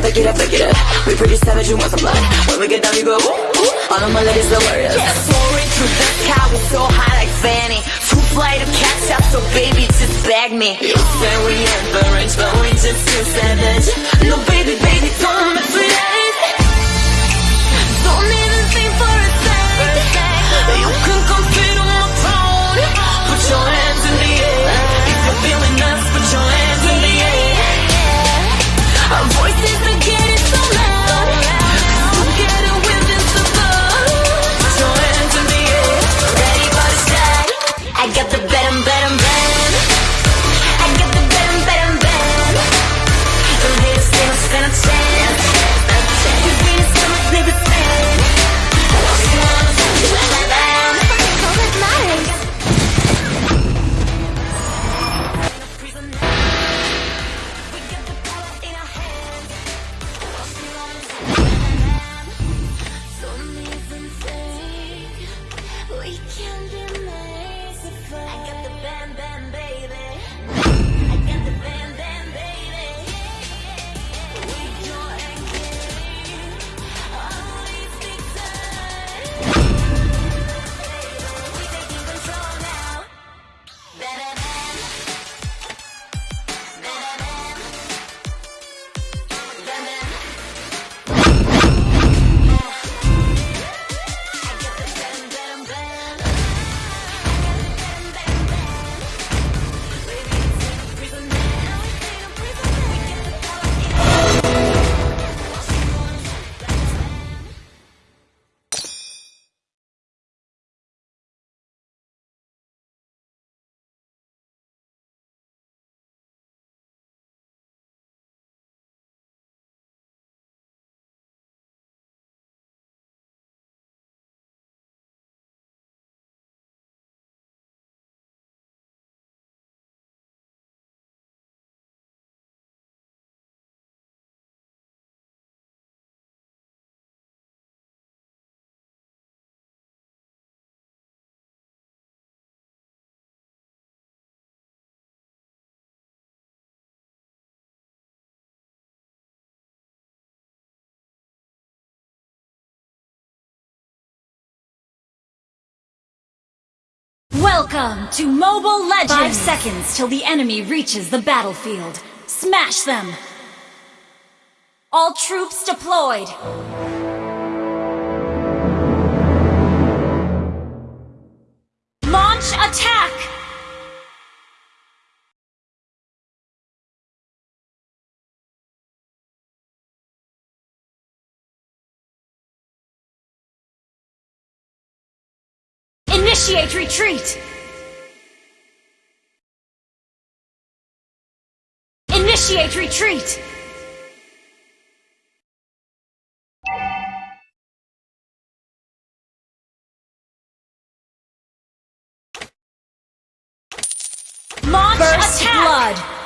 up, pick it up, pick it up. We pretty savage, you want some blood. When we get down, you go ooh, ooh. All of my ladies are warriors. Yeah, soaring through the sky, we so high like Fanny. Too fly to catch up, so baby, just bag me. You say we average, but we just too savage. No, baby, baby, don't mess with us. Don't even think for a second. You can compete on my throne. Put your hands. Welcome to Mobile Legends! Five seconds till the enemy reaches the battlefield. Smash them! All troops deployed! Launch attack! Initiate retreat! Initiate retreat! Launch Burst attack! blood!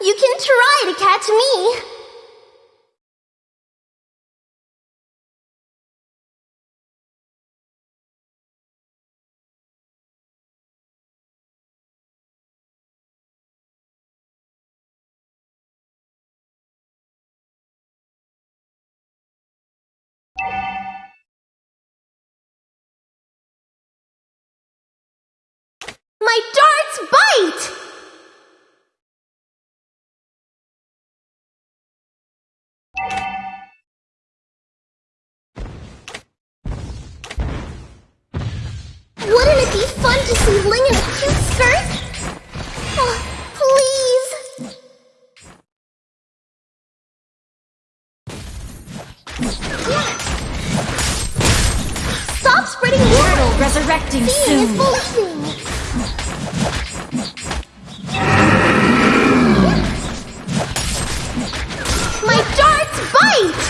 You can try to catch me. Sling in a cute skirt? Oh, please. Stop spreading Turtle rumors. resurrecting Seeing is soon. believing. My darts bite!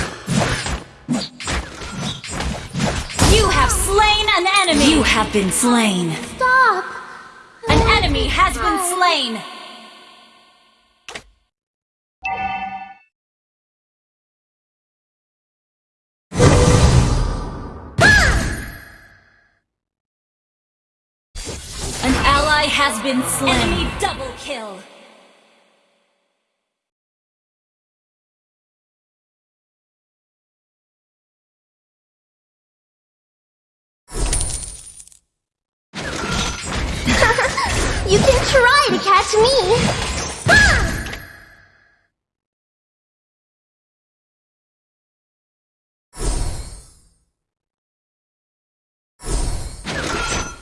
You have slain an enemy. You have been slain. Stop! An enemy has been An ally has been slain. Enemy double kill. Catch me! Ah!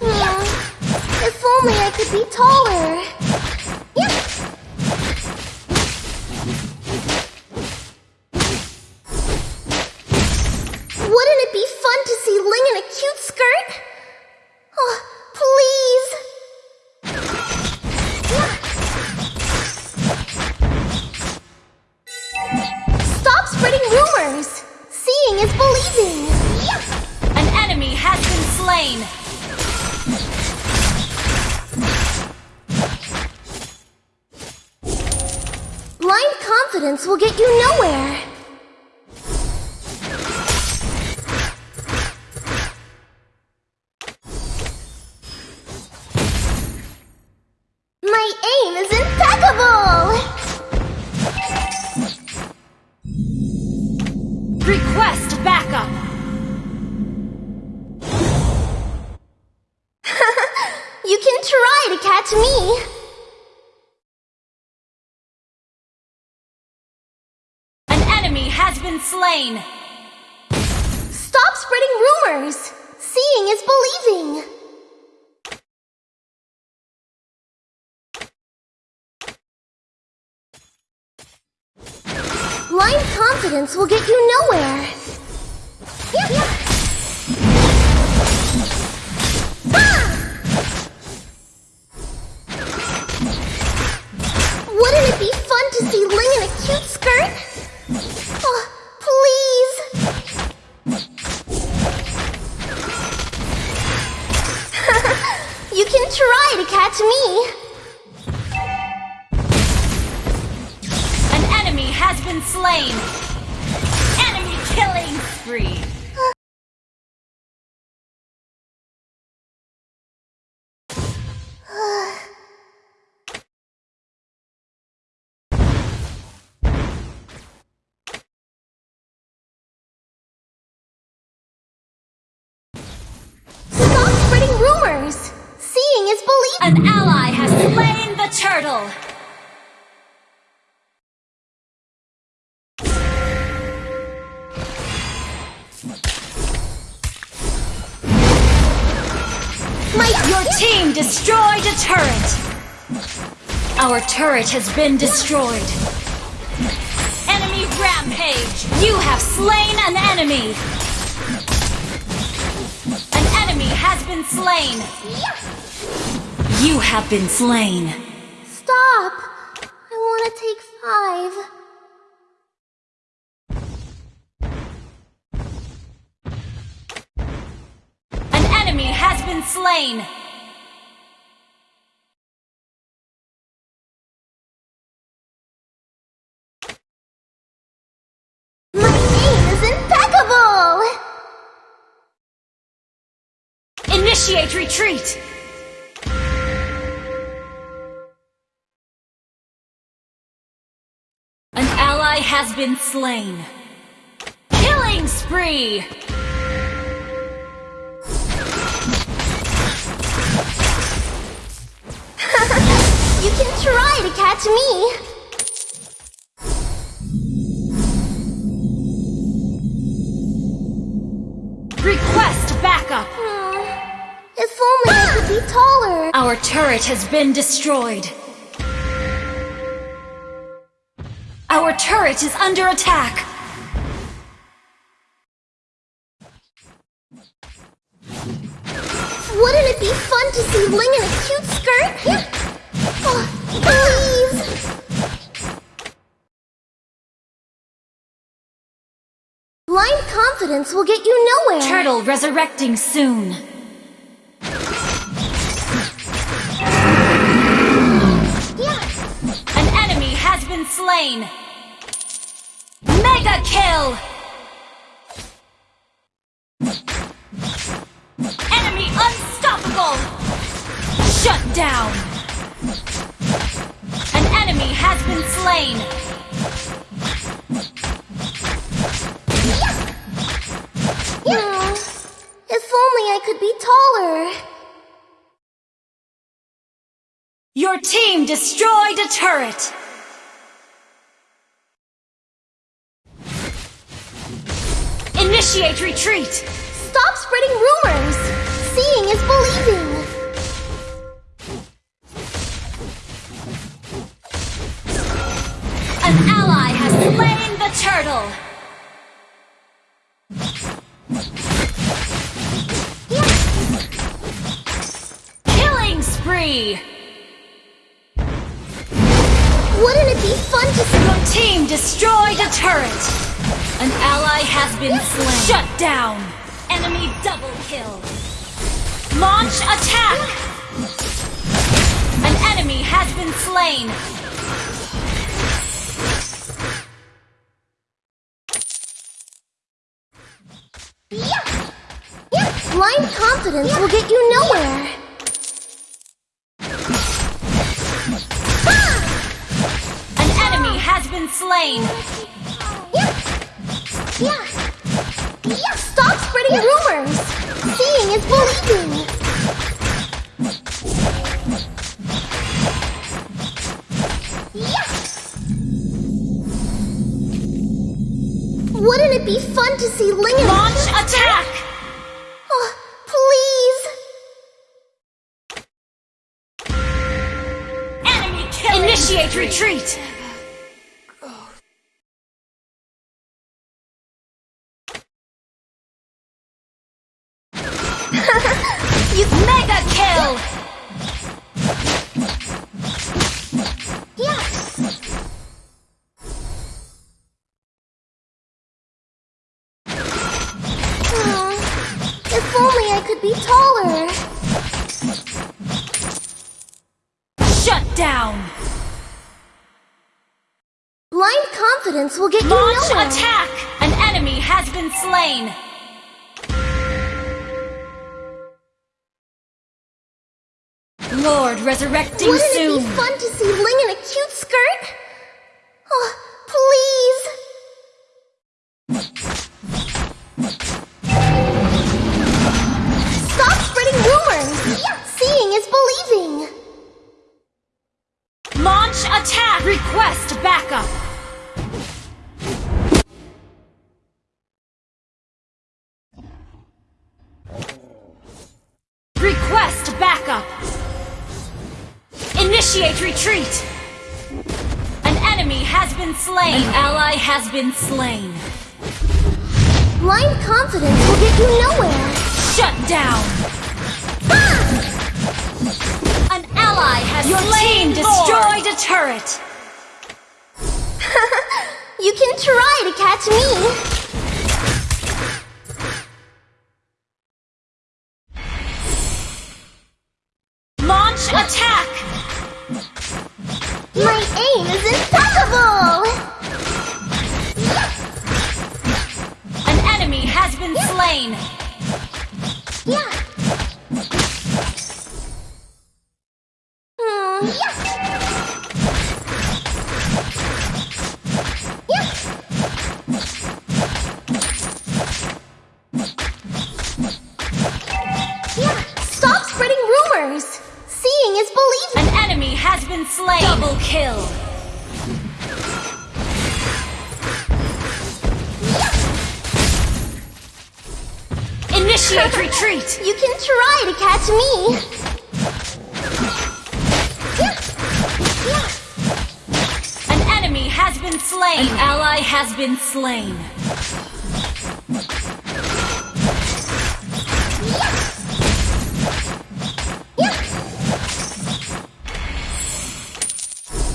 Hmm, If only I could be taller. Wouldn't it be fun to see Ling in a cute skirt? Request backup. You can try to catch me! An enemy has been slain. Stop spreading rumors! Seeing is believing! Blind confidence will get you nowhere! An ally has slain the turtle. Your team destroyed a turret. Our turret has been destroyed. Enemy rampage. You have slain an enemy. An enemy has been slain. You have been slain. Stop. I want to take five. An enemy has been slain. My is impeccable. Initiate retreat. Has been slain. Killing spree. You can try to catch me. Request backup. Hmm, If only I could could be taller. Our turret has been destroyed. Our turret is under attack. Wouldn't it be fun to see Ling in a cute skirt? Oh, please! Blind confidence will get you nowhere. Turtle resurrecting soon. Yeah. An enemy has been slain. Mega kill! Enemy unstoppable! Shut down! An enemy has been slain. Yeah. If only I could be taller. Your team destroyed a turret. Initiate retreat. Stop spreading rumors. Seeing is believing. An ally has slain the turtle. Killing spree. Wouldn't it be fun to see Your team destroyed a turret. An ally has been slain. Shut down. Enemy double kill. Launch attack. An enemy has been slain. Blind confidence will get you nowhere. An enemy has been slain. Yeah. Yeah. Stop spreading rumors. Seeing is believing. Yeah. Wouldn't it be fun to see Ling Launch attack. Could be taller. Shut down. Blind confidence will get you Launch nowhere. attack. An enemy has been slain. Lord resurrecting Wouldn't soon. it be fun to see Ling in a cute skirt? Oh, please. Attack. Request backup. Request backup. Initiate retreat. An enemy has been slain. An ally has been slain. Blind confidence will get you nowhere. Shut down. An ally has Your team destroyed a turret. You can try to catch me. Launch attack. My aim is impeccable. Slain. An ally has been slain.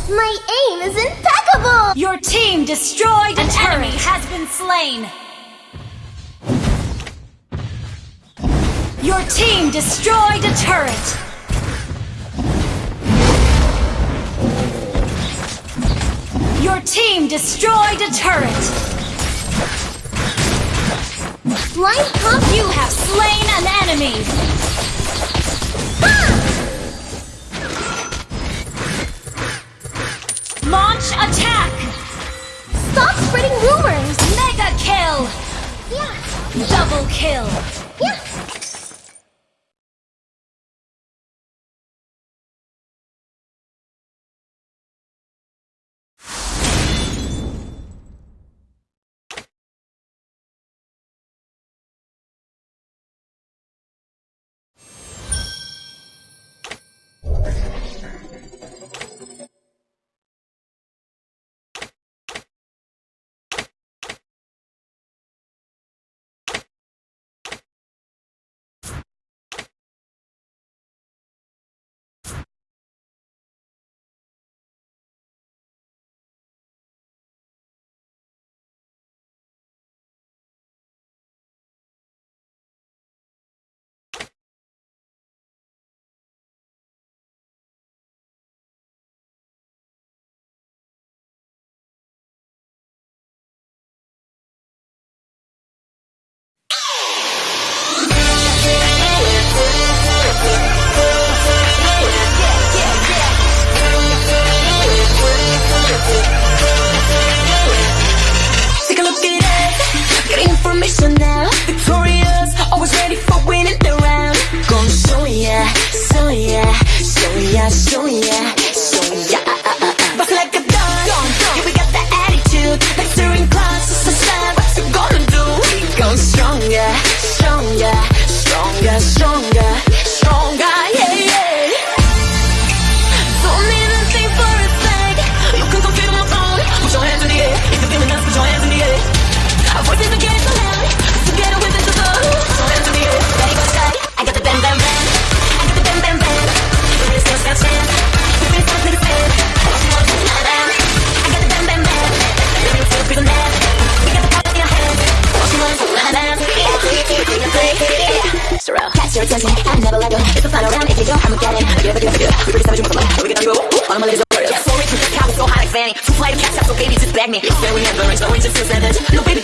My aim is impeccable! Your team destroyed An enemy has been slain. Your team destroyed a turret. Team destroyed a turret. Blind pump You have slain an enemy. Launch attack. Stop spreading rumors! Mega kill. Yeah, Double kill. Information now. Victorious, always ready for winning the round. Gonna show ya, show ya, show ya, show ya. Your attention. I never let go. It's the final round. If you go, I'm Armageddon. I give it, give it, give it. We pretty savage with the light. We get to go. All my ladies are Yeah, so rich. Cow so high like Fanny. Two flight of cats so baby, just bag me. Fair we never range, no range, just feel savage. No baby,